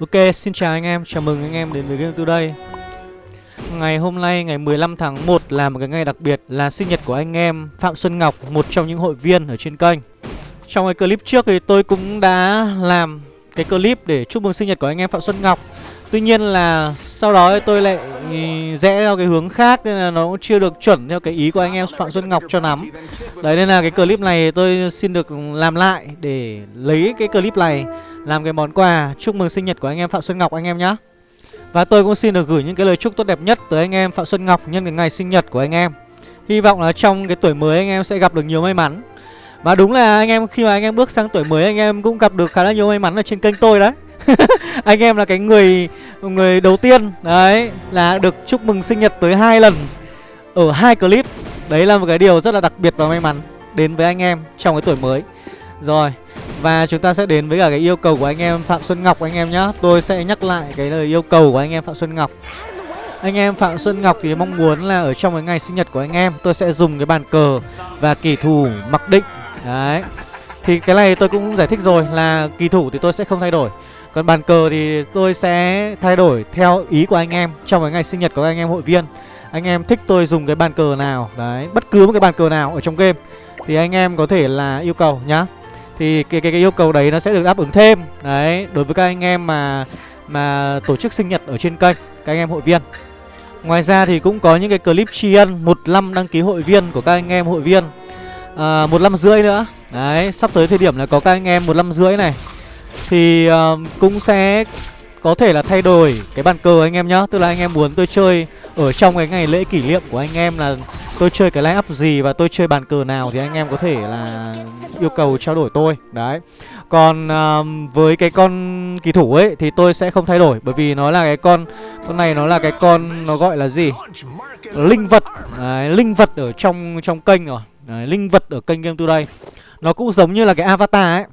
Ok, xin chào anh em, chào mừng anh em đến với Game Today Ngày hôm nay, ngày 15 tháng 1 là một cái ngày đặc biệt là sinh nhật của anh em Phạm Xuân Ngọc, một trong những hội viên ở trên kênh. Trong cái clip trước thì tôi cũng đã làm cái clip để chúc mừng sinh nhật của anh em Phạm Xuân Ngọc. Tuy nhiên là sau đó tôi lại rẽ theo cái hướng khác, nên là nó cũng chưa được chuẩn theo cái ý của anh em Phạm Xuân Ngọc cho lắm. Đấy, nên là cái clip này tôi xin được làm lại để lấy cái clip này làm cái món quà chúc mừng sinh nhật của anh em Phạm Xuân Ngọc anh em nhé Và tôi cũng xin được gửi những cái lời chúc tốt đẹp nhất tới anh em Phạm Xuân Ngọc nhân cái ngày sinh nhật của anh em. Hy vọng là trong cái tuổi mới anh em sẽ gặp được nhiều may mắn. Và đúng là anh em, khi mà anh em bước sang tuổi mới, anh em cũng gặp được khá là nhiều may mắn ở trên kênh tôi đấy. anh em là cái người người đầu tiên, đấy, là được chúc mừng sinh nhật tới hai lần ở hai clip. Đấy là một cái điều rất là đặc biệt và may mắn đến với anh em trong cái tuổi mới. Rồi, và chúng ta sẽ đến với cả cái yêu cầu của anh em Phạm Xuân Ngọc anh em nhá. Tôi sẽ nhắc lại cái lời yêu cầu của anh em Phạm Xuân Ngọc. Anh em Phạm Xuân Ngọc thì mong muốn là ở trong cái ngày sinh nhật của anh em, Tôi sẽ dùng cái bàn cờ và kỳ thủ mặc định. Đấy, Thì cái này tôi cũng giải thích rồi là kỳ thủ thì tôi sẽ không thay đổi. Còn bàn cờ thì tôi sẽ thay đổi theo ý của anh em. Trong cái ngày sinh nhật của anh em hội viên Anh em thích tôi dùng cái bàn cờ nào? Đấy, bất cứ một cái bàn cờ nào ở trong game. Thì anh em có thể là yêu cầu nhá. Thì cái, cái, cái yêu cầu đấy nó sẽ được đáp ứng thêm. Đấy đối với các anh em mà mà tổ chức sinh nhật ở trên kênh các anh em hội viên. Ngoài ra thì cũng có những cái clip tri ân một năm đăng ký hội viên của các anh em hội viên. À, một năm rưỡi nữa. Đấy sắp tới thời điểm là có các anh em một năm rưỡi này thì uh, cũng sẽ có thể là thay đổi cái bàn cờ anh em nhá. Tức là anh em muốn tôi chơi ở trong cái ngày lễ kỷ niệm của anh em là tôi chơi cái line up gì và tôi chơi bàn cờ nào thì anh em có thể là yêu cầu trao đổi tôi. Đấy. Còn uh, với cái con kỳ thủ ấy thì tôi sẽ không thay đổi bởi vì nó là cái con con này nó là cái con nó gọi là gì? Linh vật. Đấy, linh vật ở trong trong kênh rồi. Đấy, linh vật ở kênh game today. Nó cũng giống như là cái avatar ấy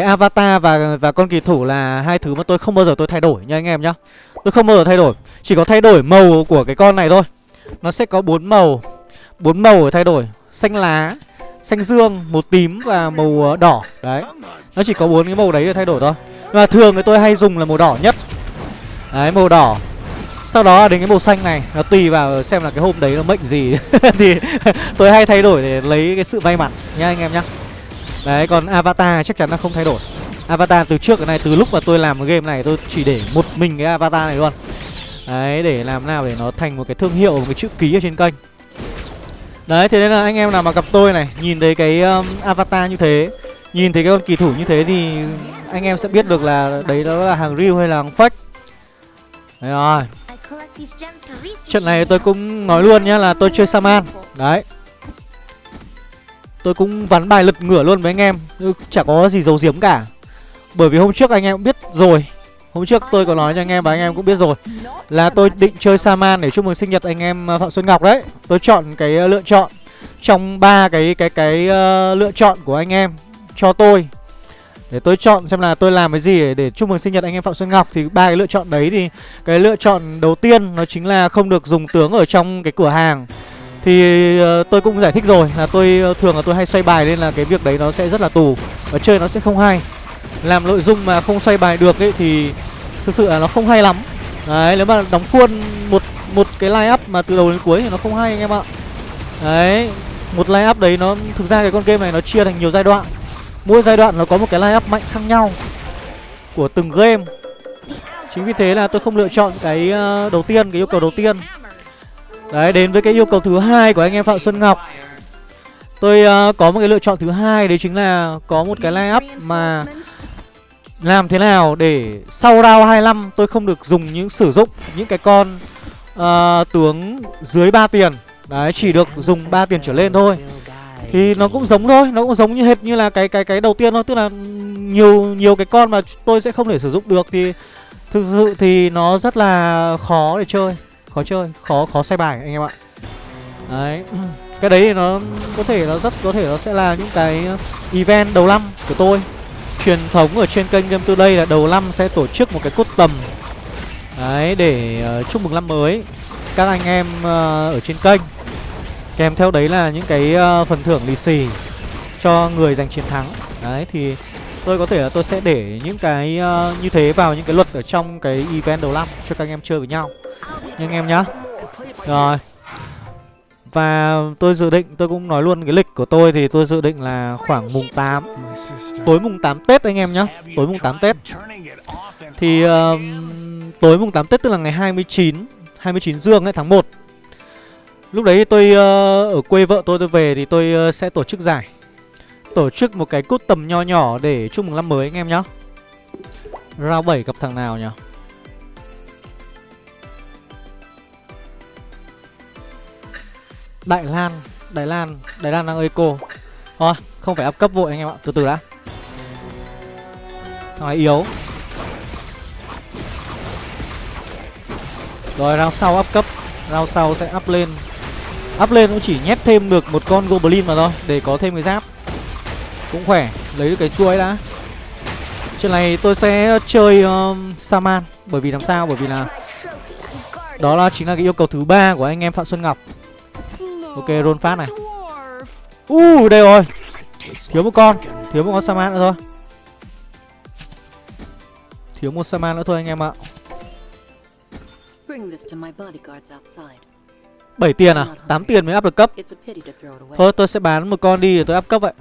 cái avatar và và con kỳ thủ là hai thứ mà tôi không bao giờ tôi thay đổi nha anh em nhá. Tôi không bao giờ thay đổi, chỉ có thay đổi màu của cái con này thôi. Nó sẽ có bốn màu bốn màu để thay đổi. Xanh lá, xanh dương, màu tím và màu ờ, đỏ. Đấy, nó chỉ có bốn cái màu đấy để thay đổi thôi. Nhưng mà thường thì tôi hay dùng là màu đỏ nhất. Đấy, màu đỏ. Sau đó đến cái màu xanh này, nó tùy vào xem là cái hôm đấy nó mệnh gì. Thì tôi hay thay đổi để lấy cái sự may mắn nha anh em nhá đấy còn avatar chắc chắn là không thay đổi. Avatar từ trước cái này từ lúc mà tôi làm cái game này tôi chỉ để một mình cái avatar này luôn. Đấy để làm nào để nó thành một cái thương hiệu một cái chữ ký ở trên kênh. Đấy thế nên là anh em nào mà gặp tôi này Nhìn thấy cái um, avatar như thế Nhìn thấy cái con kỳ thủ như thế thì Anh em sẽ biết được là đấy đó là hàng real hay là hàng fake. Đấy rồi. Trận này tôi cũng nói luôn nhá là tôi chơi Saman. Đấy Tôi cũng vắn bài lật ngửa luôn với anh em. Chả có gì giấu giếm cả. Bởi vì hôm trước anh em cũng biết rồi. Hôm trước tôi có nói cho anh em và anh em cũng biết rồi. Là tôi định chơi Saman để chúc mừng sinh nhật anh em à, Phạm Xuân Ngọc đấy. Tôi chọn cái à, lựa chọn. Trong ba cái cái cái uh, lựa chọn của anh em cho tôi. Để tôi chọn xem là tôi làm cái gì để, để chúc mừng sinh nhật anh em Phạm Xuân Ngọc. Thì ba cái lựa chọn đấy thì cái lựa chọn đầu tiên nó chính là không được dùng tướng ở trong cái cửa hàng thì ờ, tôi cũng giải thích rồi là tôi ờ, thường là tôi hay xoay bài nên là cái việc đấy nó sẽ rất là tù, Và chơi nó sẽ không hay. Làm nội dung mà không xoay bài được ấy thì thực sự là nó không hay lắm. Đấy, nếu mà đóng khuôn một một cái line up mà từ đầu đến cuối thì nó không hay anh em ạ. Đấy, một line up đấy nó, thực ra cái con game này nó chia thành nhiều giai đoạn. Mỗi giai đoạn nó có một cái line up mạnh khác nhau của từng game. Chính vì thế là tôi không lựa chọn cái ờ, đầu tiên, cái yêu cầu đầu tiên đấy đến với cái yêu cầu thứ hai của anh em phạm xuân ngọc. Tôi uh, có một cái lựa chọn thứ hai đấy chính là có một cái line up mà làm thế nào để sau round 25 tôi không được dùng những sử dụng những cái con uh, tướng dưới 3 tiền. Đấy chỉ được dùng 3 tiền trở lên thôi. Thì nó cũng giống thôi, nó cũng giống như hệt như là cái cái cái đầu tiên thôi. Tức là nhiều nhiều cái con mà tôi sẽ không thể sử dụng được Thì thực sự thì nó rất là khó để chơi. Khó chơi, khó khó xoay bài anh em ạ. Đấy. Cái đấy thì nó có thể nó rất có thể nó sẽ là những cái uh, event đầu năm của tôi. Truyền thống ở trên kênh Game Today là đầu năm sẽ tổ chức một cái cốt tầm. Đấy để uh, chúc mừng năm mới. Các anh em uh, ở trên kênh. Kèm theo đấy là những cái uh, phần thưởng lì xì cho người giành chiến thắng. Đấy thì Tôi có thể là tôi sẽ để những cái uh, như thế vào những cái luật ở trong cái event đầu năm cho các anh em chơi với nhau. Nhưng anh em nhá. Rồi. Và tôi dự định, tôi cũng nói luôn cái lịch của tôi thì tôi dự định là khoảng mùng 8 Tối mùng 8 Tết anh em nhá. Tối mùng 8 Tết. Thì uh, tối mùng 8 Tết tức là ngày 29 29 dương ấy tháng 1 Lúc đấy tôi uh, ở quê vợ tôi tôi về thì tôi uh, sẽ tổ chức giải. Tổ chức một cái cút tầm nho nhỏ để chúc mừng năm mới anh em nhá. Round 7 gặp thằng nào nhỉ? Đại Lan Đại Lan Đại Lan đang eco Thôi, không phải áp cấp vội anh em ạ, Từ từ đã. Thằng này yếu. Rồi, round sau áp cấp. Round sau sẽ up lên. Up lên cũng chỉ nhét thêm được một con Goblin mà thôi, Để có thêm cái giáp. Cũng khỏe Lấy được cái chuối đã. Chuyện này tôi sẽ chơi um, Saman Bởi vì làm sao? Bởi vì là Đó là chính là cái yêu cầu thứ ba của anh em Phạm Xuân Ngọc. Ok roll phát này. Uh đây rồi. Thiếu một con Thiếu một con Saman nữa thôi. Thiếu một Saman nữa thôi anh em ạ. 7 tiền à? 8 tiền mới áp được cấp. Thôi tôi sẽ bán một con đi rồi tôi áp cấp vậy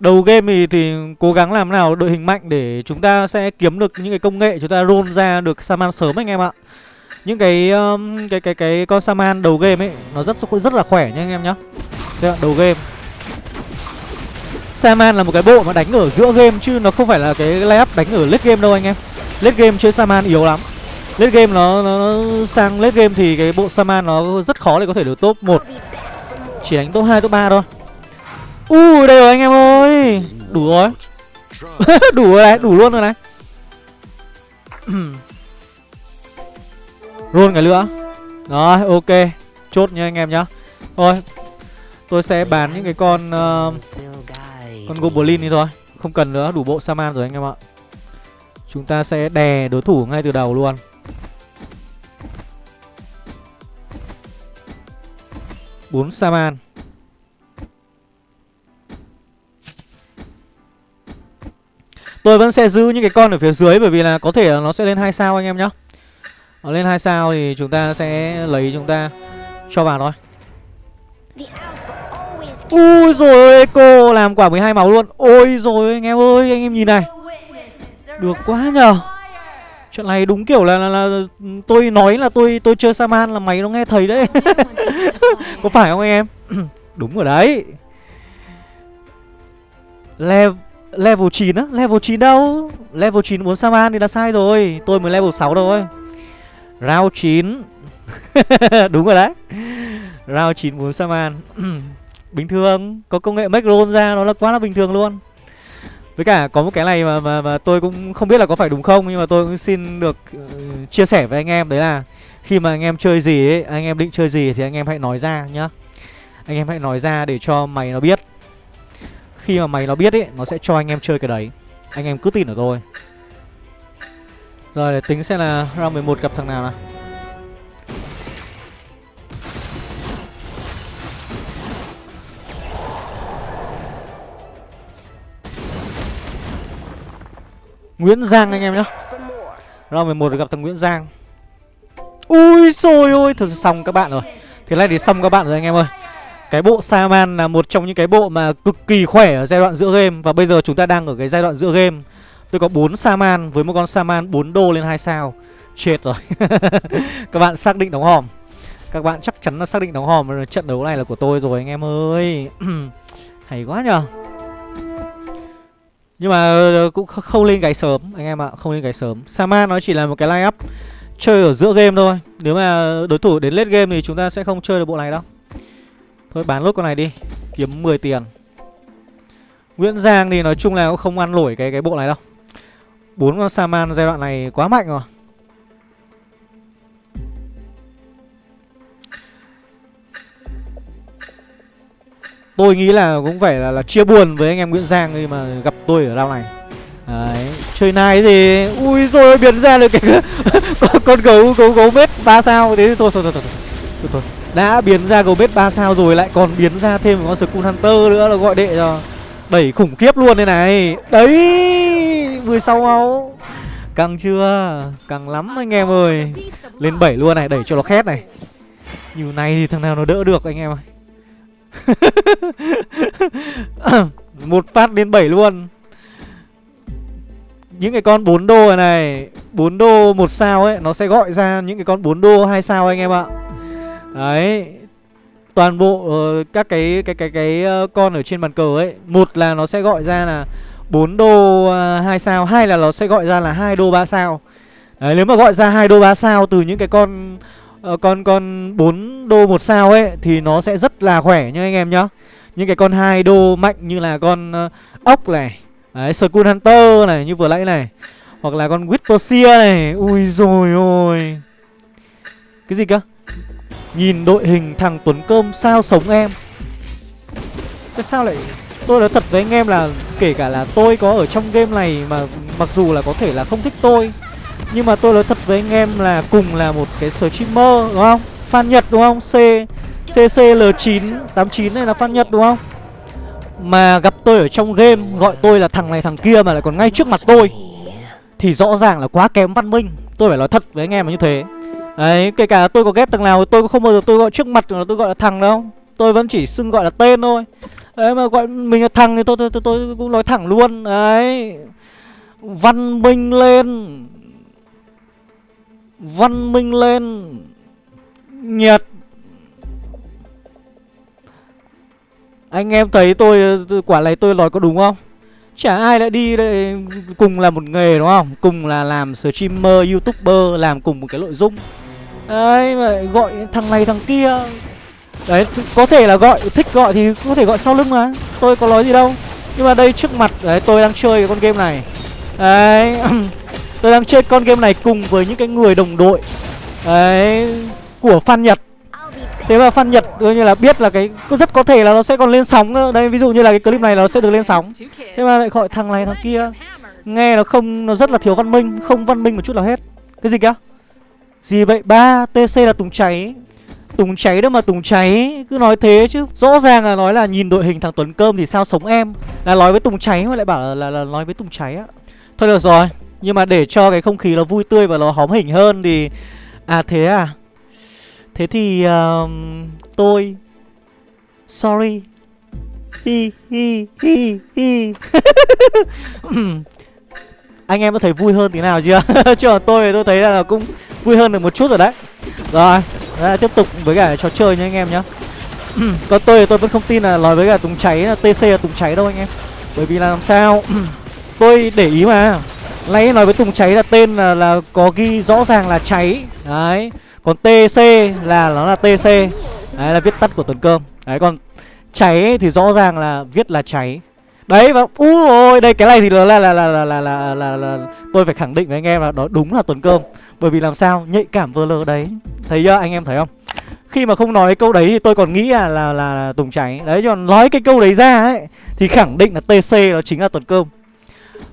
Đầu game thì, thì cố gắng làm nào đội hình mạnh để chúng ta sẽ kiếm được những cái công nghệ chúng ta roll ra được Saman sớm anh em ạ. Những cái um, cái cái cái con Saman đầu game ấy nó rất rất là khỏe nha anh em nhá. Đây đầu game. Saman là một cái bộ mà đánh ở giữa game chứ nó không phải là cái layup đánh ở late game đâu anh em. Late game chơi Saman yếu lắm. Late game nó, nó, nó sang late game thì cái bộ Saman nó rất khó để có thể được top 1. Chỉ đánh top 2 top 3 thôi. U, đây rồi anh em ơi. Đủ rồi. Đủ rồi này, đủ luôn rồi này. Roll cái nữa Rồi, ok. Chốt nha anh em nhá. Thôi Tôi sẽ bán những cái con uh, Con Goblin đi thôi. Không cần nữa, đủ bộ Saman rồi anh em ạ. Chúng ta sẽ đè đối thủ ngay từ đầu luôn. Bốn Saman. Tôi vẫn sẽ giữ những cái con ở phía dưới bởi vì là có thể là nó sẽ lên hai sao anh em nhá. Nó lên hai sao thì chúng ta sẽ lấy chúng ta cho vào thôi. Ui rồi Eco làm quả 12 máu luôn. Ôi rồi anh em ơi, anh em nhìn này. Được quá nhờ. Chuyện này đúng kiểu là, là, là tôi nói là tôi tôi chơi Saman là mày nó nghe thấy đấy. Có phải không anh em? đúng rồi đấy. Level Level 9 á? Level 9 đâu? Level 9 muốn Saman thì là sai rồi. Tôi mới level 6 thôi. Round 9 Đúng rồi đấy. Round 9 muốn Saman Bình thường Có công nghệ make roll ra nó là quá là bình thường luôn. Với cả có một cái này mà, mà mà tôi cũng không biết là có phải đúng không Nhưng mà tôi cũng xin được uh, chia sẻ với anh em Đấy là khi mà anh em chơi gì ấy Anh em định chơi gì thì anh em hãy nói ra nhá. Anh em hãy nói ra để cho mày nó biết khi mà mày nó biết ấy Nó sẽ cho anh em chơi cái đấy. Anh em cứ tin ở tôi. Rồi, để tính xem là round 11 gặp thằng nào nào. Nguyễn Giang anh em nhá. Round 11 gặp thằng Nguyễn Giang. Ui xôi ôi Thật xong các bạn rồi. Thế này thì xong các bạn rồi anh em ơi cái bộ Saman là một trong những cái bộ mà cực kỳ khỏe ở giai đoạn giữa game. Và bây giờ chúng ta đang ở cái giai đoạn giữa game. Tôi có 4 Saman với một con Saman 4 đô lên 2 sao. Chết rồi. Các bạn xác định đóng hòm. Các bạn chắc chắn là xác định đóng hòm. Trận đấu này là của tôi rồi anh em ơi. Hay quá nhờ. Nhưng mà ờ, cũng không lên cái sớm Anh em ạ, không lên cái sớm. Saman nó chỉ là một cái line up Chơi ở giữa game thôi. Nếu mà đối thủ đến late game thì chúng ta sẽ không chơi được bộ này đâu. Thôi bán lốt con này đi Kiếm 10 tiền. Nguyễn Giang thì nói chung là cũng không ăn nổi cái cái bộ này đâu. Bốn con Saman giai đoạn này quá mạnh rồi. Tôi nghĩ là cũng phải là, là chia buồn với anh em Nguyễn Giang khi mà gặp tôi ở đao này. Đấy, chơi nai gì Ui rồi biến ra được cái con, con gấu gấu gấu mết ba sao. Thế thôi thôi thôi thôi thôi, thôi, thôi. Đã biến ra Gobet 3 sao rồi, Lại còn biến ra thêm một con Skull Hunter nữa là gọi đệ cho Đẩy khủng khiếp luôn đây này. Đấy 16 máu. Căng chưa? Căng lắm anh em ơi. Lên 7 luôn này, Đẩy cho nó khét này. Như này thì thằng nào nó đỡ được anh em ơi Một phát lên 7 luôn. Những cái con 4 đô này này 4 đô một sao ấy, Nó sẽ gọi ra những cái con 4 đô hai sao anh em ạ. Đấy. Toàn bộ uh, các cái cái cái cái uh, con ở trên bàn cờ ấy Một là nó sẽ gọi ra là 4 đô à, uh, 2 sao Hai là nó sẽ gọi ra là hai đô 3 sao. Đấy nếu mà gọi ra hai đô 3 sao từ những cái con uh, con con 4 đô một sao ấy Thì nó sẽ rất là khỏe nha anh em nhá. Những cái con hai đô mạnh như là con uh, ốc này Đấy, Skull Hunter này, như vừa nãy này Hoặc là con Whisper này. Ui rồi ôi. Cái gì cơ? Nhìn đội hình thằng Tuấn Cơm sao sống em? Tại sao lại Tôi nói thật với anh em là Kể cả là tôi có ở trong game này Mà mặc dù là có thể là không thích tôi, Nhưng mà tôi nói thật với anh em là Cùng là một cái streamer, đúng không? Fan Nhật, đúng không? C CCL989 này là fan Nhật, đúng không? Mà gặp tôi ở trong game, Gọi tôi là thằng này thằng kia mà lại còn ngay trước mặt tôi, Thì rõ ràng là quá kém văn minh. Tôi phải nói thật với anh em là như thế. Đấy, kể cả tôi có ghét thằng nào Tôi cũng không bao giờ tôi gọi trước mặt là tôi gọi là thằng đâu. Tôi vẫn chỉ xưng gọi là tên thôi. Đấy mà gọi mình là thằng thì tôi tôi, tôi, tôi cũng nói thẳng luôn. Đấy. Văn minh lên. Văn minh lên. Nhiệt Anh em thấy tôi quả này tôi nói có đúng không? Chả ai lại đi đây cùng là một nghề đúng không? Cùng là làm streamer, youtuber, làm cùng một cái nội dung. Đấy mà lại gọi thằng này thằng kia Đấy có thể là gọi, thích gọi thì có thể gọi sau lưng mà Tôi có nói gì đâu Nhưng mà đây trước mặt, đấy tôi đang chơi cái con game này Đấy Tôi đang chơi con game này cùng với những cái người đồng đội Đấy Của fan Nhật Thế mà fan Nhật coi như là biết là cái rất có thể là nó sẽ còn lên sóng nữa. Đây ví dụ như là cái clip này nó sẽ được lên sóng. Thế mà lại gọi thằng này thằng kia. Nghe nó không nó rất là thiếu văn minh, không văn minh một chút nào hết. Cái gì kìa? Gì vậy? ba TC là Tùng cháy. Tùng cháy đâu mà Tùng cháy? Cứ nói thế chứ. Rõ ràng là nói là nhìn đội hình thằng Tuấn Cơm thì sao sống em? Là nói với Tùng cháy mà lại bảo là, là, là nói với Tùng cháy á. Thôi được rồi Nhưng mà để cho cái không khí nó vui tươi và nó hóm hình hơn thì À thế à? Thế thì uh, tôi Sorry. Hi hi hi hi. Anh em có thấy vui hơn tí nào chưa? Chứ còn tôi thì tôi thấy là cũng vui hơn được một chút rồi đấy. Rồi đấy, Tiếp tục với cả trò chơi nha anh em nhá. Còn tôi thì tôi vẫn không tin là nói với cả Tùng cháy là TC là Tùng cháy đâu anh em. Bởi vì là làm sao? Tôi để ý mà. Nãy nói với Tùng cháy là tên là, là có ghi rõ ràng là cháy. Đấy còn TC là nó là TC Đấy là viết tắt của Tuần Cơm. Đấy còn cháy thì rõ ràng là viết là cháy. Đấy và úi ôi đây cái này thì là là là là là là, là, là, là tôi phải khẳng định với anh em là đó đúng là Tuấn Cơm. Bởi vì làm sao nhạy cảm vơ lơ đấy. Thấy chưa anh em thấy không? Khi mà không nói cái câu đấy thì tôi còn nghĩ là là, là, là Tùng cháy đấy còn nói cái câu đấy ra ấy thì khẳng định là TC nó chính là Tuấn Cơm.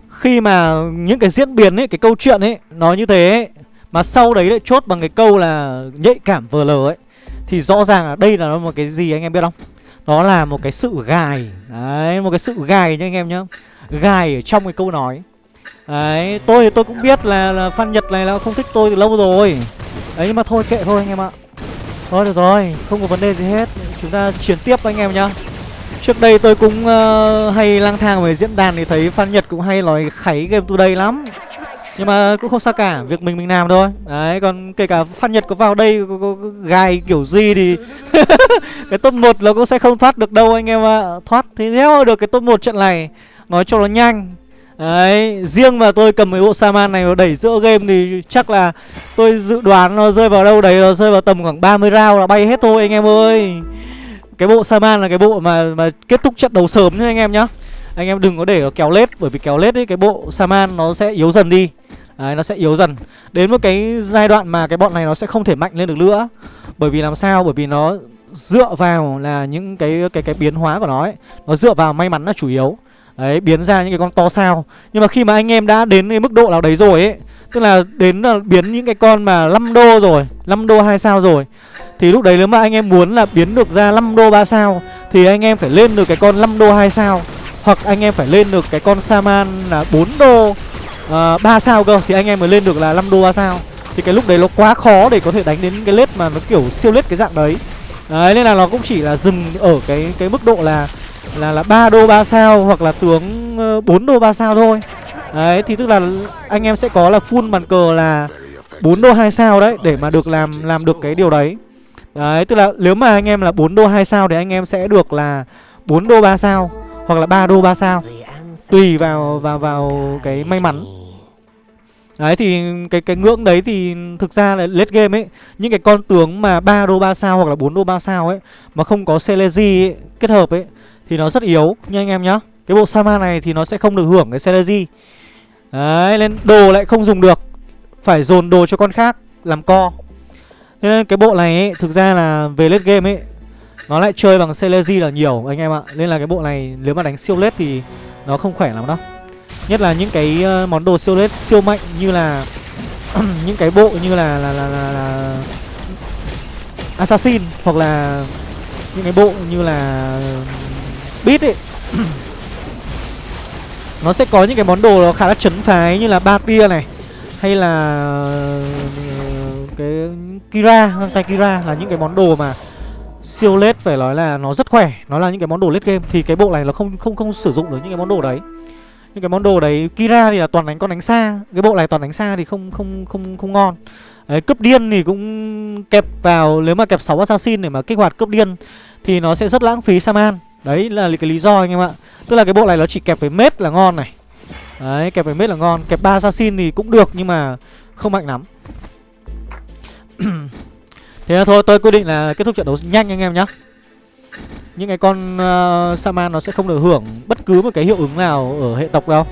Khi mà những cái diễn biến ấy cái câu chuyện ấy nó như thế ấy, mà sau đấy lại chốt bằng cái câu là nhạy cảm vờ lờ ấy Thì rõ ràng là đây là một cái gì anh em biết không? Nó là một cái sự gài. Đấy một cái sự gài nha anh em nhá. Gài ở trong cái câu nói. Đấy tôi thì tôi cũng biết là, là Phan Nhật này là không thích tôi từ lâu rồi. Đấy nhưng mà thôi kệ thôi anh em ạ. Thôi được rồi không có vấn đề gì hết. Chúng ta chuyển tiếp anh em nhá. Trước đây tôi cũng uh, hay lang thang về diễn đàn thì thấy Phan Nhật cũng hay nói kháy game today lắm nhưng mà cũng không sao cả việc mình mình làm thôi đấy còn kể cả phan nhật có vào đây có, có, có gài kiểu gì thì cái top 1 nó cũng sẽ không thoát được đâu anh em ạ à. thoát thì theo được cái top 1 trận này nói cho nó nhanh Đấy, riêng mà tôi cầm cái bộ Saman này mà đẩy giữa game thì chắc là tôi dự đoán nó rơi vào đâu đấy nó rơi vào tầm khoảng 30 round là bay hết thôi anh em ơi. Cái bộ Saman là cái bộ mà mà kết thúc trận đầu sớm nhá anh em nhá. Anh em đừng có để kéo lết bởi vì kéo lết ấy cái bộ Saman nó sẽ yếu dần đi. Đấy, nó sẽ yếu dần. Đến một cái giai đoạn mà cái bọn này nó sẽ không thể mạnh lên được nữa. Bởi vì làm sao? Bởi vì nó dựa vào là những cái cái cái biến hóa của nó ấy. Nó dựa vào may mắn là chủ yếu. Đấy, biến ra những cái con to sao. Nhưng mà khi mà anh em đã đến cái mức độ nào đấy rồi ấy Tức là đến là biến những cái con mà 5 đô rồi 5 đô 2 sao rồi Thì lúc đấy nếu mà anh em muốn là biến được ra 5 đô 3 sao Thì anh em phải lên được cái con 5 đô 2 sao. Hoặc anh em phải lên được cái con Saman là 4 đô à, uh, 3 sao cơ Thì anh em mới lên được là 5 đô 3 sao Thì cái lúc đấy nó quá khó để có thể đánh đến cái lết mà nó kiểu siêu lết cái dạng đấy Đấy nên là nó cũng chỉ là dừng ở cái cái mức độ là là là 3 đô 3 sao hoặc là tướng ờ, 4 đô 3 sao thôi. Đấy thì tức là anh em sẽ có là full bàn cờ là 4 đô 2 sao đấy để mà được làm làm được cái điều đấy. Đấy tức là nếu mà anh em là 4 đô 2 sao thì anh em sẽ được là 4 đô 3 sao hoặc là 3 đô 3 sao. Tùy vào vào vào cái may mắn. Đấy thì cái cái ngưỡng đấy thì thực ra là late game ấy Những cái con tướng mà 3 đô 3 sao hoặc là 4 đô 3 sao ấy Mà không có Celeji kết hợp ấy Thì nó rất yếu nha anh em nhá Cái bộ Sama này thì nó sẽ không được hưởng cái Celeji Đấy nên đồ lại không dùng được Phải dồn đồ cho con khác làm co Thế nên cái bộ này ấy, thực ra là về late game ấy nó lại chơi bằng Celeji là nhiều anh em ạ. Nên là cái bộ này nếu mà đánh siêu lết thì nó không khỏe lắm đâu. Nhất là những cái ờ, món đồ siêu lết siêu mạnh như là những cái bộ như là là, là là là Assassin hoặc là những cái bộ như là Beat ấy. Nó sẽ có những cái món đồ nó khá là chấn phái như là ba tia này Hay là ờ, cái Kira, tay Kira là những cái món đồ mà siêu lết phải nói là nó rất khỏe Nó là những cái món đồ lết game. Thì cái bộ này nó không không không sử dụng được những cái món đồ đấy. Những cái món đồ đấy Kira thì là toàn đánh con đánh xa. Cái bộ này toàn đánh xa thì không không không không ngon. Đấy, cướp điên thì cũng kẹp vào nếu mà kẹp 6 assassin để mà kích hoạt cướp điên thì nó sẽ rất lãng phí saman. Đấy là cái lý do anh em ạ. Tức là cái bộ này nó chỉ kẹp với mết là ngon này. Đấy kẹp với mết là ngon. Kẹp ba assassin thì cũng được nhưng mà không mạnh lắm. thế thôi tôi quyết định là kết thúc trận đấu nhanh anh em nhá những cái con ờ, uh, Saman nó sẽ không được hưởng bất cứ một cái hiệu ứng nào ở hệ tộc đâu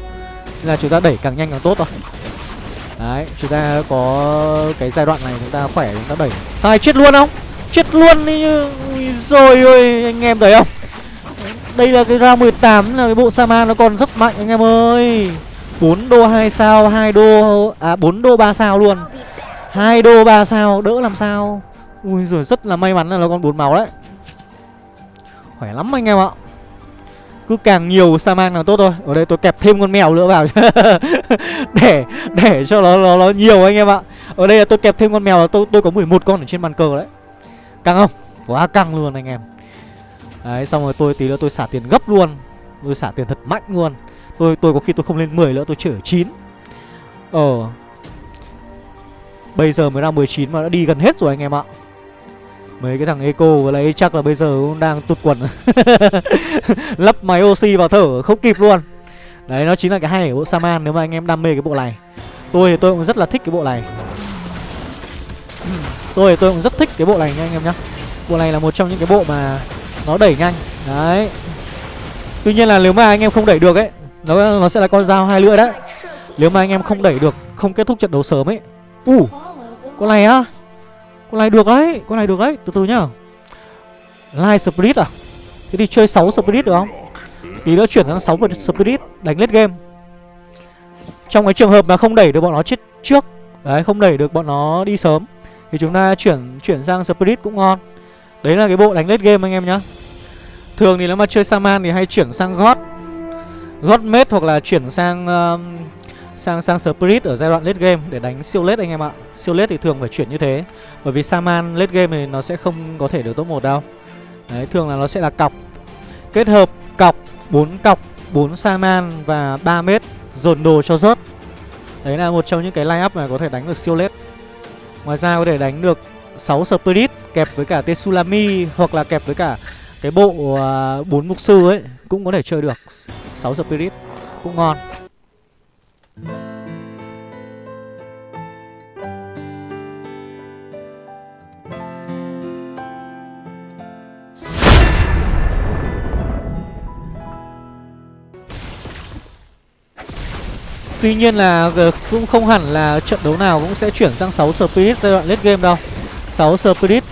Nên là chúng ta đẩy càng nhanh càng tốt thôi Đấy, chúng ta có cái giai đoạn này chúng ta khỏe chúng ta đẩy Ai chết luôn không? Chết luôn đi như rồi ơi anh em thấy không? Đây là cái round 18 là cái bộ Saman nó còn rất mạnh anh em ơi 4 đô 2 sao, 2 đô à 4 đô 3 sao luôn. 2 đô 3 sao đỡ làm sao. Ui rồi rất là may mắn là nó còn 4 máu đấy. Khỏe lắm anh em ạ. Cứ càng nhiều sa mang càng tốt thôi. Ở đây tôi kẹp thêm con mèo nữa vào Để để cho nó, nó nó nhiều anh em ạ. Ở đây là tôi kẹp thêm con mèo là tôi tôi có 11 con ở trên bàn cờ đấy. Căng không? Quá căng luôn anh em. Đấy xong rồi tôi tí nữa tôi xả tiền gấp luôn. Tôi xả tiền thật mạnh luôn. Tôi tôi có khi tôi không lên 10 nữa tôi chỉ ở 9 Ờ. Bây giờ mới ra 19 mà đã đi gần hết rồi anh em ạ. Mấy cái thằng Eco vừa lấy chắc là bây giờ cũng đang tụt quần. Lắp máy oxy vào thở, không kịp luôn. Đấy, nó chính là cái hay của bộ Saman nếu mà anh em đam mê cái bộ này. Tôi thì tôi cũng rất là thích cái bộ này. Tôi thì tôi cũng rất thích cái bộ này nha anh em nhá. Bộ này là một trong những cái bộ mà nó đẩy nhanh. Đấy. Tuy nhiên là nếu mà anh em không đẩy được ấy, Nó nó sẽ là con dao hai lưỡi đấy. Nếu mà anh em không đẩy được, Không kết thúc trận đấu sớm ấy. Uh Con này á? Con này được đấy Con này được đấy. Từ từ nhá. Light Spirit à? Thế thì chơi 6 Spirit được không? Tí nữa chuyển sang 6 Spirit Đánh lết game. Trong cái trường hợp mà không đẩy được bọn nó chết trước Đấy không đẩy được bọn nó đi sớm Thì chúng ta chuyển chuyển sang Spirit cũng ngon. Đấy là cái bộ đánh lết game anh em nhá. Thường thì nếu mà chơi Saman thì hay chuyển sang God. God Mate hoặc là chuyển sang uh, sang sang Spirit ở giai đoạn late game để đánh siêu late anh em ạ. Siêu late thì thường phải chuyển như thế. Bởi vì Saman late game thì nó sẽ không có thể được top 1 đâu. Đấy, thường là nó sẽ là cọc. Kết hợp cọc, 4 cọc, 4 Saman và 3 mét dồn đồ cho rớt. Đấy là một trong những cái line up mà có thể đánh được siêu late. Ngoài ra có thể đánh được 6 Spirit kẹp với cả Tetsulami hoặc là kẹp với cả cái bộ à, uh, 4 mục sư ấy cũng có thể chơi được 6 Spirit cũng ngon. Tuy nhiên là ờ, cũng không hẳn là trận đấu nào cũng sẽ chuyển sang 6 Spirit giai đoạn late game đâu. 6 Spirit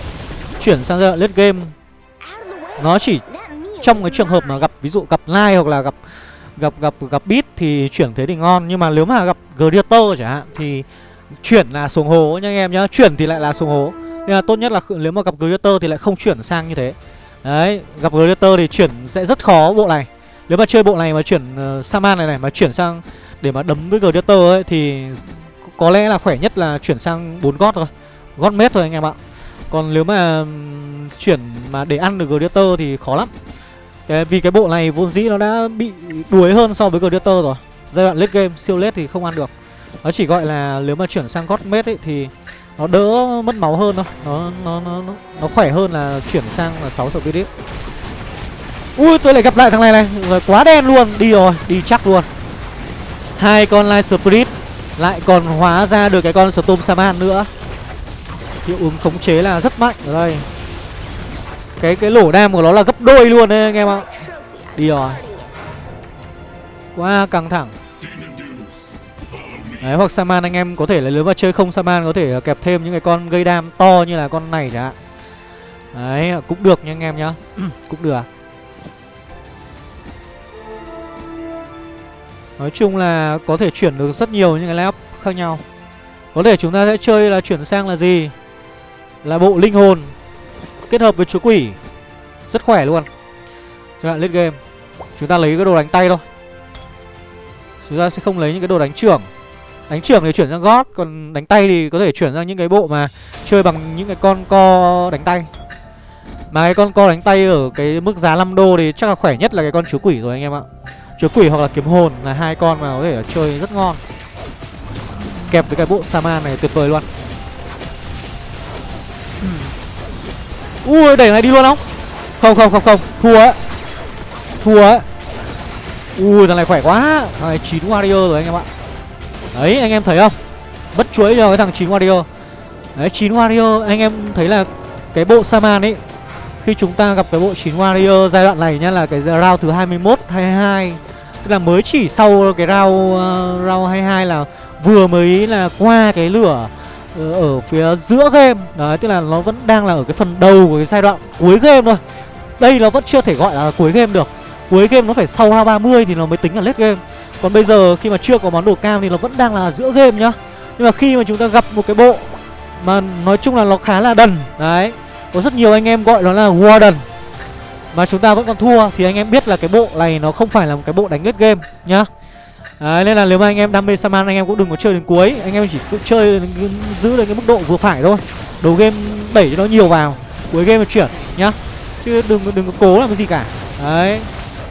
chuyển sang giai đoạn late game. Nó chỉ trong cái trường hợp mà gặp, ví dụ gặp Lai hoặc là gặp gặp gặp gặp bit thì chuyển thế thì ngon. Nhưng mà nếu mà gặp greater chẳng hạn thì chuyển là xuống hố nha anh em nhá. Chuyển thì lại là xuống hố. Nên là tốt nhất là nếu mà gặp Greater thì lại không chuyển sang như thế. Đấy, gặp Greater thì chuyển sẽ rất khó bộ này. Nếu mà chơi bộ này mà chuyển uh, Saman này này Mà chuyển sang để mà đấm với Greater ấy Thì có lẽ là khỏe nhất là chuyển sang bốn gót thôi. Gót mết thôi anh em ạ. Còn nếu mà chuyển mà để ăn được Greater thì khó lắm cái, Vì cái bộ này vốn dĩ nó đã bị đuối hơn so với Greater rồi. Giai đoạn late game, siêu late thì không ăn được. Nó chỉ gọi là nếu mà chuyển sang god mết ấy thì nó đỡ mất máu hơn thôi. Nó nó nó nó, nó khỏe hơn là chuyển sang là 6 spirit ui tôi lại gặp lại thằng này này. Rồi quá đen luôn. Đi rồi đi chắc luôn. Hai con light spirit lại còn hóa ra được cái con storm saman nữa. Hiệu ứng khống chế là rất mạnh. Ở đây cái cái lỗ đam của nó là gấp đôi luôn đấy, anh em ạ. Đi rồi. Quá căng thẳng. Đấy, hoặc Saman anh em có thể là nếu mà chơi không? Saman có thể à, kẹp thêm những cái con gây đam to như là con này chẳng hạn. Đấy, cũng được nha anh em nhá. Cũng được. Nói chung là có thể chuyển được rất nhiều những cái lap khác nhau. Có thể chúng ta sẽ chơi là chuyển sang là gì? Là bộ linh hồn. Kết hợp với chúa quỷ. Rất khỏe luôn. Cho bạn lên game. Chúng ta lấy cái đồ đánh tay thôi. Chúng ta sẽ không lấy những cái đồ đánh trưởng. Đánh trưởng thì chuyển sang gót, Còn đánh tay thì có thể chuyển sang những cái bộ mà Chơi bằng những cái con co đánh tay. Mà cái con co đánh tay ở cái mức giá 5 đô thì chắc là khỏe nhất là cái con chúa quỷ rồi anh em ạ. Chúa quỷ hoặc là kiếm hồn là hai con mà có thể chơi rất ngon. Kẹp với cái bộ Saman này tuyệt vời luôn. Ui đẩy này đi luôn không? Không không không không. Thua ấy Thua ấy Ui thằng này khỏe quá. Thằng này 9 warrior rồi anh em ạ. Đấy anh em thấy không? Bất chuỗi cho cái thằng 9 warrior. Đấy 9 warrior anh em thấy là Cái bộ Saman ấy Khi chúng ta gặp cái bộ 9 warrior giai đoạn này nhá Là cái round thứ 21, 22 Tức là mới chỉ sau cái round, uh, round 22 là Vừa mới là qua cái lửa Ờ, ở, phía giữa game. Đấy tức là nó vẫn đang là ở cái phần đầu của cái giai đoạn cuối game thôi. Đây nó vẫn chưa thể gọi là cuối game được. Cuối game nó phải sau round 30 thì nó mới tính là late game. Còn bây giờ khi mà chưa có món đồ cam thì nó vẫn đang là giữa game nhá. Nhưng mà khi mà chúng ta gặp một cái bộ Mà nói chung là nó khá là đần. Đấy Có rất nhiều anh em gọi nó là Warden Mà chúng ta vẫn còn thua Thì anh em biết là cái bộ này nó không phải là một cái bộ đánh hết game nhá. Đấy, nên là nếu mà anh em đam mê Saman anh em cũng đừng có chơi đến cuối Anh em chỉ cứ chơi giữ được cái mức độ vừa phải thôi Đầu game đẩy cho nó nhiều vào Cuối game là chuyển nhá Chứ đừng đừng có cố làm cái gì cả Đấy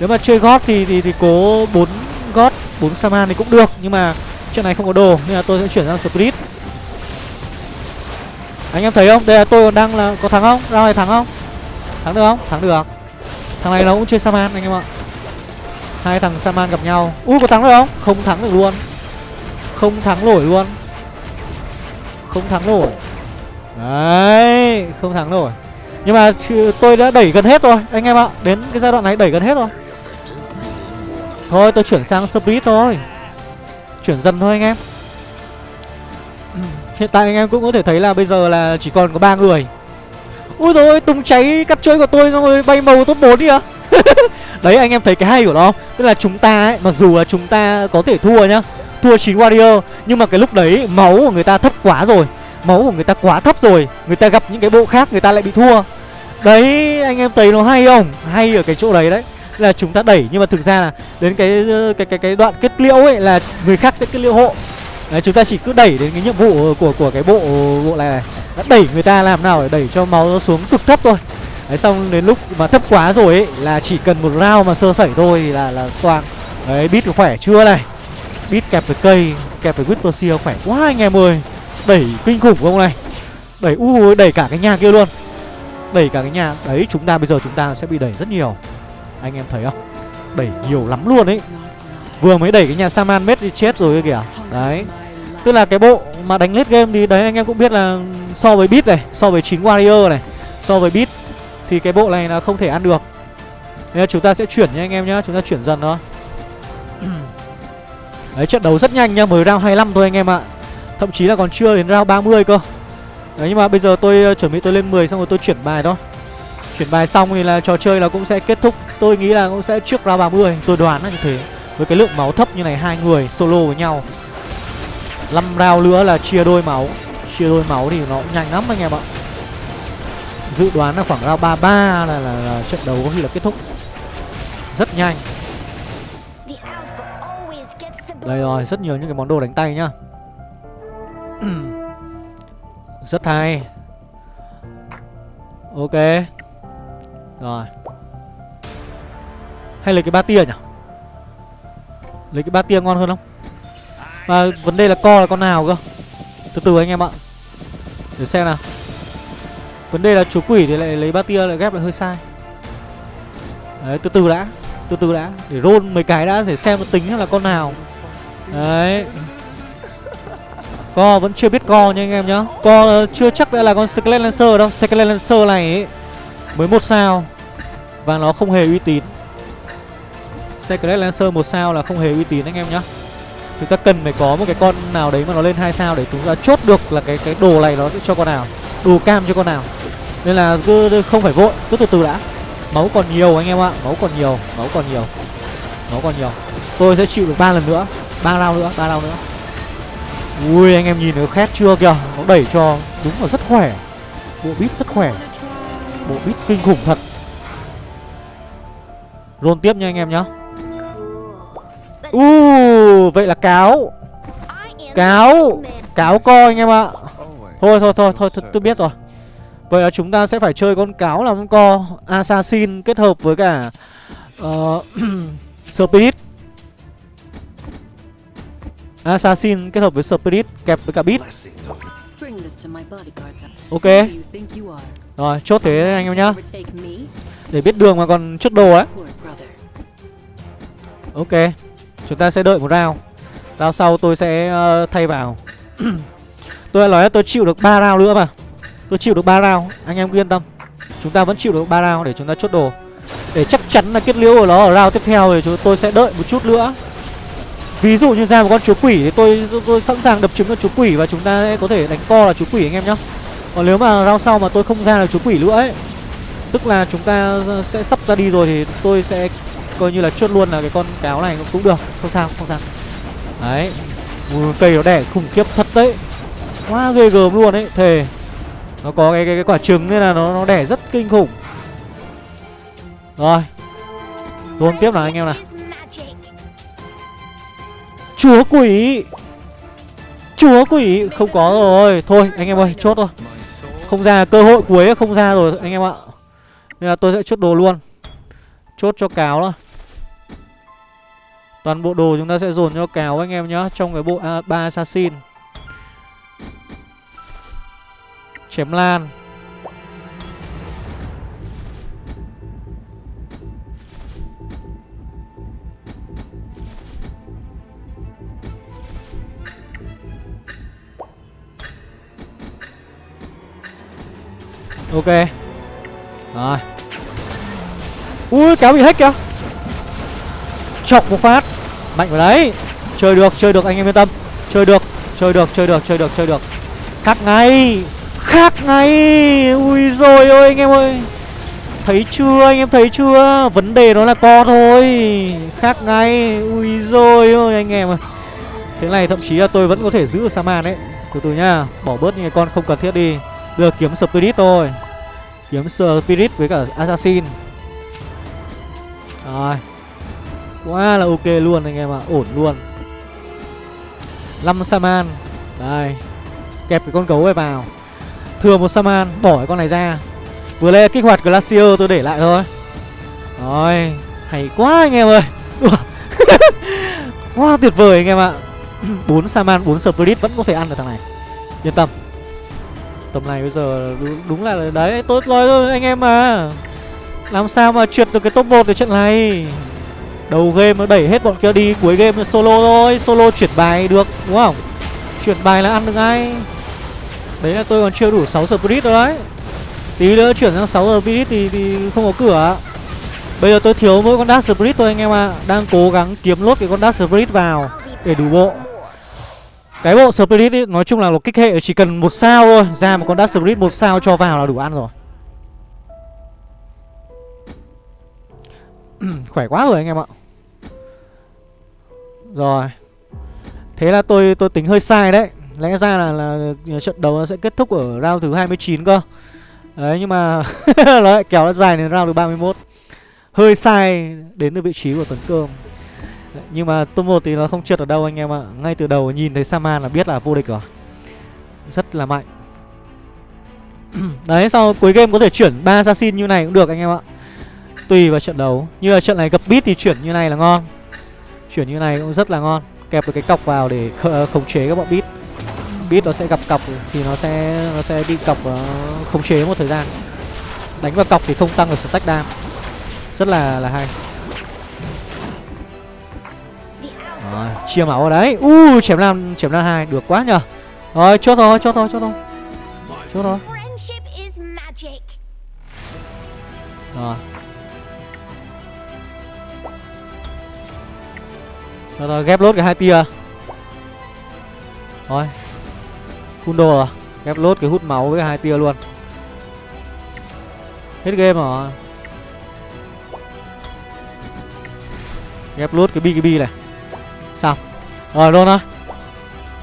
Nếu mà chơi gót thì thì, thì cố bốn gót 4 Saman thì cũng được Nhưng mà chuyện này không có đồ Nên là tôi sẽ chuyển sang Spirit Anh em thấy không? Đây là tôi còn đang là có thắng không? Ra này thắng không? Thắng được không? Thắng được Thằng này nó cũng chơi Saman anh em ạ Hai thằng Saman gặp nhau. U, có thắng được không? Không thắng được luôn. Không thắng nổi luôn. Không thắng nổi. Đấy, Không thắng nổi. Nhưng mà tôi đã đẩy gần hết rồi, Anh em ạ. Đến cái giai đoạn này đẩy gần hết rồi. Thôi, tôi chuyển sang Spirit thôi. Chuyển dần thôi, anh em. Hiện tại anh em cũng có thể thấy là bây giờ là chỉ còn có ba người. Ui rồi tung cháy cắt chơi của tôi xong rồi bay màu top 4 đi à Đấy anh em thấy cái hay của nó không? Tức là chúng ta ấy, mặc dù là chúng ta có thể thua nhá Thua 9 warrior Nhưng mà cái lúc đấy máu của người ta thấp quá rồi. Máu của người ta quá thấp rồi Người ta gặp những cái bộ khác người ta lại bị thua. Đấy anh em thấy nó hay không? Hay ở cái chỗ đấy đấy là chúng ta đẩy. Nhưng mà thực ra là đến cái cái cái cái đoạn kết liễu ấy là người khác sẽ kết liễu hộ. Đấy, chúng ta chỉ cứ đẩy đến cái nhiệm vụ của của cái bộ bộ này này. Đã đẩy người ta làm nào để đẩy cho máu nó xuống cực thấp thôi đấy, xong đến lúc mà thấp quá rồi ấy, là chỉ cần một round mà sơ sẩy thôi thì là là toang đấy bít khỏe chưa này? Bít kẹp với cây, kẹp với whisper seal khỏe quá anh em ơi. Đẩy kinh khủng không này? Đẩy, u đẩy cả cái nhà kia luôn. Đẩy cả cái nhà. Đấy, chúng ta, bây giờ chúng ta sẽ bị đẩy rất nhiều. Anh em thấy không? Đẩy nhiều lắm luôn ấy. Vừa mới đẩy cái nhà Saman mết đi chết rồi kìa. Đấy. Tức là cái bộ mà đánh lết game thì đấy, anh em cũng biết là So với bit này, So với chín Warrior này, So với bit thì cái bộ này là không thể ăn được. Nên là chúng ta sẽ chuyển nha anh em nhá, Chúng ta chuyển dần thôi. Đấy, trận đấu rất nhanh nhá, Mới round 25 thôi anh em ạ. Thậm chí là còn chưa đến round 30 cơ. Đấy, nhưng mà bây giờ tôi ờ, chuẩn bị tôi lên 10 xong rồi tôi chuyển bài thôi. Chuyển bài xong thì là trò chơi là cũng sẽ kết thúc. Tôi nghĩ là cũng sẽ trước round 30 Tôi đoán là như thế. Với cái lượng máu thấp như này, hai người solo với nhau. 5 round nữa là chia đôi máu. Chia đôi máu thì nó cũng nhanh lắm anh em ạ. Dự đoán là khoảng round 33 là, là, là trận đấu có khi là kết thúc. Rất nhanh. Đây rồi, rất nhiều những cái món đồ đánh tay nhá. Rất hay. Ok. Rồi. Hay lấy cái ba tia nhỉ? Lấy cái ba tia ngon hơn không? Mà vấn đề là co là con nào cơ? Từ từ anh em ạ. Để xem nào Vấn đề là chú quỷ thì lại lấy ba tia lại ghép lại hơi sai. Đấy từ từ đã Từ từ đã Để roll mấy cái đã để xem tính là con nào. Đấy. Co vẫn chưa biết co nha anh em nhá. Co ờ, chưa chắc đã là con Skelet Lancer đâu. Skelet Lancer này ấy, Mới một sao. Và nó không hề uy tín. Skelet Lancer một sao là không hề uy tín anh em nhá. Chúng ta cần phải có một cái con nào đấy mà nó lên hai sao Để chúng ta chốt được là cái cái đồ này nó sẽ cho con nào. Đồ cam cho con nào. Nên là cứ không phải vội, Cứ từ từ đã. Máu còn nhiều anh em ạ, Máu còn nhiều, Máu còn nhiều, Máu còn nhiều. Tôi sẽ chịu được ba lần nữa, ba lao nữa, ba lao nữa. Ui, anh em nhìn nó khét chưa kìa, nó đẩy cho đúng là rất khỏe. Bộ bít rất khỏe, bộ bít kinh khủng thật. Rôn tiếp nha anh em nhá. Uh vậy là cáo. Cáo cáo co anh em ạ thôi thôi thôi thôi tôi biết rồi. Vậy là chúng ta sẽ phải chơi con cáo làm con co assassin kết hợp với cả uh, spirit. Assassin kết hợp với Spirit kẹp với cả Beat. Ok. Rồi chốt thế anh em nhá. Để biết đường mà còn chốt đồ ấy Ok Chúng ta sẽ đợi một round. Round sau tôi sẽ uh, thay vào Tôi đã nói là tôi chịu được 3 round nữa mà Tôi chịu được 3 round Anh em yên tâm Chúng ta vẫn chịu được 3 round để chúng ta chốt đồ Để chắc chắn là kết liễu của nó ở round tiếp theo thì chúng tôi sẽ đợi một chút nữa Ví dụ như ra một con chúa quỷ thì tôi, tôi, tôi sẵn sàng đập trứng con chúa quỷ và chúng ta có thể đánh co là chúa quỷ anh em nhá. Còn nếu mà round sau mà tôi không ra được chúa quỷ nữa ấy, tức là chúng ta sẽ sắp ra đi rồi thì tôi sẽ coi như là chốt luôn là cái con cáo này cũng được, không sao, không sao. Đấy. Cây nó đẻ khủng khiếp thật đấy. Quá ghê gớm luôn ấy, thề. Nó có cái cái, cái quả trứng nên là nó nó đẻ rất kinh khủng. Rồi. Luôn tiếp nào anh em nào. Chúa quỷ Chúa quỷ Không có rồi Thôi anh em ơi chốt thôi Không ra cơ hội cuối không ra rồi anh em ạ Nên là tôi sẽ chốt đồ luôn Chốt cho cáo đó Toàn bộ đồ chúng ta sẽ dồn cho cáo anh em nhá Trong cái bộ ba assassin Chém lan. Ok. Rồi. Ui, kéo bị hack kìa. Chọc một phát. Mạnh vào đấy. Chơi được chơi được, anh em yên tâm. Chơi được chơi được chơi được chơi được chơi được. Cắt ngay. Khác ngay. Ui rồi ôi, anh em ơi. Thấy chưa, anh em thấy chưa? Vấn đề nó là co thôi. Khác ngay. Ui rồi ôi, anh em ơi Thế này thậm chí là tôi vẫn có thể giữ được Saman đấy. Từ từ nhá, Bỏ bớt những cái con không cần thiết đi. Được kiếm Spirit thôi. Kiếm Spirit với cả Assassin. Rồi. Quá là ok luôn anh em ạ, Ổn luôn. 5 Saman. Đây. Kẹp cái con gấu này vào. Thừa một Saman Bỏ cái con này ra. Vừa lên kích hoạt Glacier tôi để lại thôi. Rồi Hay quá anh em ơi. Quá tuyệt vời anh em ạ. 4 Saman 4 Spirit vẫn có thể ăn được thằng này. Yên tâm. Tầm này bây giờ đúng, đúng là đấy Tôi nói rồi anh em mà Làm sao mà trượt được cái top 1 ở trận này? Đầu game nó đẩy hết bọn kia đi Cuối game solo thôi. Solo chuyển bài được đúng không? Chuyển bài là ăn được ngay. Đấy là tôi còn chưa đủ 6 spirit đâu đấy. Tí nữa chuyển sang 6 spirit thì, thì không có cửa. Bây giờ tôi thiếu mỗi con Dark Spirit thôi anh em ạ. À. Đang cố gắng kiếm lốt cái con Dark Spirit vào Để đủ bộ. Cái bộ Spirit ý, nói chung là một kích hệ chỉ cần một sao thôi. Ra một con Dark Spirit một sao cho vào là đủ ăn rồi. Khỏe quá rồi anh em ạ. Rồi. Thế là tôi tôi tính hơi sai đấy. Lẽ ra là, là trận đấu nó sẽ kết thúc ở round thứ 29 cơ. Đấy nhưng mà nó lại kéo nó dài đến round thứ 31 Hơi sai đến từ vị trí của Tuấn Cơm. Nhưng mà top 1 thì nó không trượt ở đâu anh em ạ. Ngay từ đầu nhìn thấy Saman là biết là vô địch rồi. Rất là mạnh. Đấy sau cuối game có thể chuyển ba assassin như này cũng được anh em ạ. Tùy vào trận đấu. Như là trận này gặp beat thì chuyển như này là ngon. Chuyển như này cũng rất là ngon. Kẹp được cái cọc vào để khống chế các bọn beat. Beat nó sẽ gặp cọc thì nó sẽ nó sẽ bị cọc uh, khống chế một thời gian. Đánh vào cọc thì không tăng được stack đam. Rất là là hay. Rồi, chia máu ở đấy. U uh, chém năm chém năm hai. Được quá nhờ. Rồi chốt thôi chốt thôi chốt thôi. Chốt thôi. Rồi. Rồi, rồi ghép lốt cái hai tia. Rồi Full đồ à? Ghép lốt cái hút máu với hai tia luôn. Hết game rồi. Ghép lốt cái bkb này. Xong. Rồi luôn á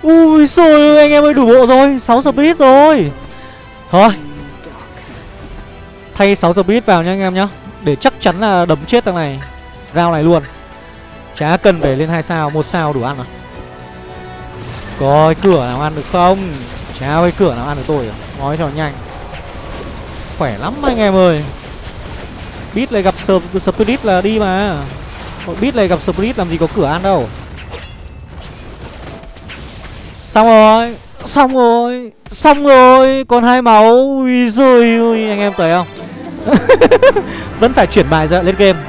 ui xôi anh em ơi, đủ bộ rồi. 6 speed rồi. Thôi. Thay 6 speed vào nha anh em nhá. Để chắc chắn là đấm chết thằng này. Rao này luôn. Chả cần phải lên hai sao, một sao đủ ăn à? Coi cửa nào ăn được không? Chào cái cửa nào ăn được tôi à? nói cho nhanh. Khỏe lắm anh em ơi. Beat lại gặp spirit là đi mà. Beat lại gặp spirit làm gì có cửa ăn đâu. Xong rồi. Xong rồi. Xong rồi. Còn hai máu. Ui rồi ui Anh em thấy không? Vẫn phải chuyển bài ra lên game.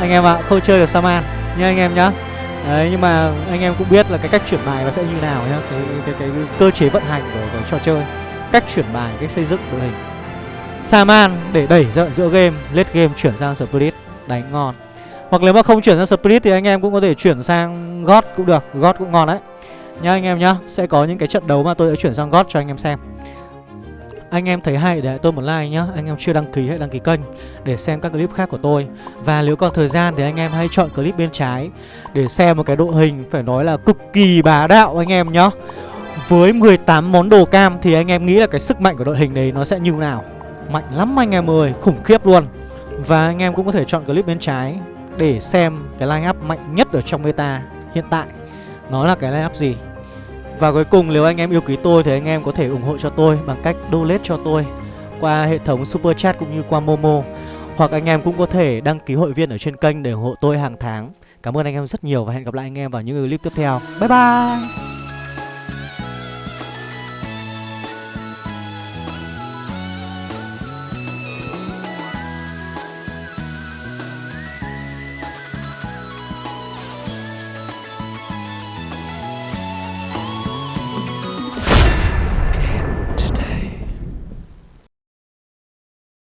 Anh em ạ à, Không chơi được Saman. Nhá anh em nhá. Đấy nhưng mà anh em cũng biết là cái cách chuyển bài nó sẽ như nào nhá. Cái, cái, cái, cái cơ chế vận hành của, của trò chơi Cách chuyển bài, cách xây dựng đội hình. Saman để đẩy dợ giữa game lết game chuyển sang Spirit. Đánh ngon. Hoặc nếu mà không chuyển sang Spirit thì anh em cũng có thể chuyển sang God cũng được. God cũng ngon đấy. Nhá anh em nhá Sẽ có những cái trận đấu mà tôi sẽ chuyển sang God cho anh em xem anh em thấy hay, để tôi một like nhá. Anh em chưa đăng ký hãy đăng ký kênh Để xem các clip khác của tôi. Và nếu còn thời gian thì anh em hãy chọn clip bên trái Để xem một cái đội hình Phải nói là cực kỳ bá đạo anh em nhá. Với 18 món đồ cam Thì anh em nghĩ là cái sức mạnh của đội hình đấy Nó sẽ như nào? Mạnh lắm anh em ơi, Khủng khiếp luôn. Và anh em cũng có thể chọn clip bên trái Để xem cái line up mạnh nhất ở trong meta hiện tại. Nó là cái line-up gì? Và cuối cùng, nếu anh em yêu quý tôi Thì anh em có thể ủng hộ cho tôi Bằng cách donate cho tôi Qua hệ thống Super Chat cũng như qua Momo. Hoặc anh em cũng có thể đăng ký hội viên ở trên kênh Để ủng hộ tôi hàng tháng. Cảm ơn anh em rất nhiều Và hẹn gặp lại anh em vào những clip tiếp theo. Bye bye!